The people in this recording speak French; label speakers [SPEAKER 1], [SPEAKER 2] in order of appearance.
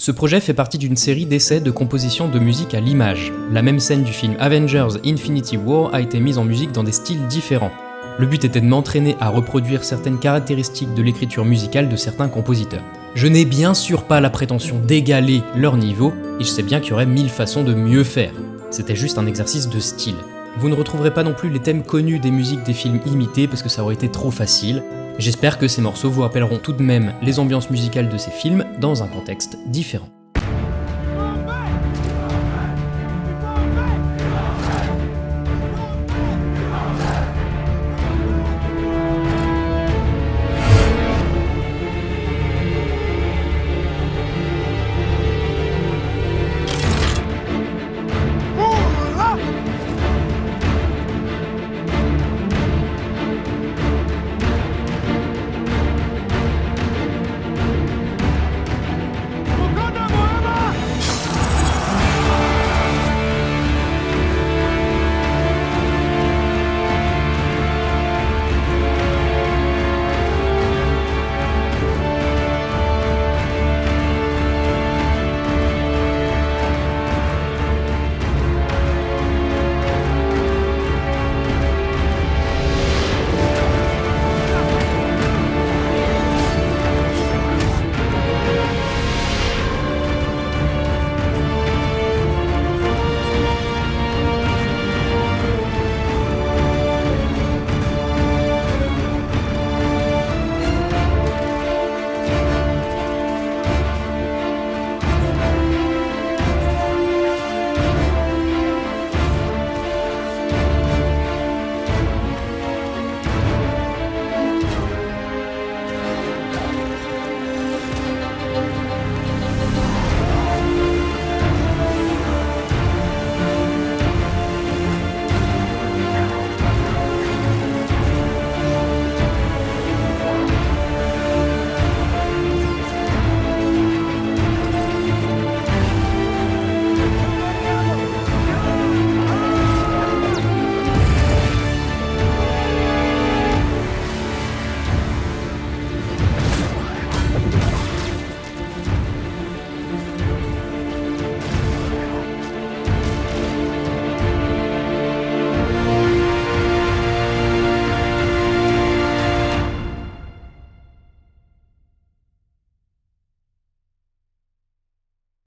[SPEAKER 1] Ce projet fait partie d'une série d'essais de composition de musique à l'image. La même scène du film Avengers Infinity War a été mise en musique dans des styles différents. Le but était de m'entraîner à reproduire certaines caractéristiques de l'écriture musicale de certains compositeurs. Je n'ai bien sûr pas la prétention d'égaler leur niveau, et je sais bien qu'il y aurait mille façons de mieux faire. C'était juste un exercice de style. Vous ne retrouverez pas non plus les thèmes connus des musiques des films imités parce que ça aurait été trop facile. J'espère que ces morceaux vous rappelleront tout de même les ambiances musicales de ces films dans un contexte différent.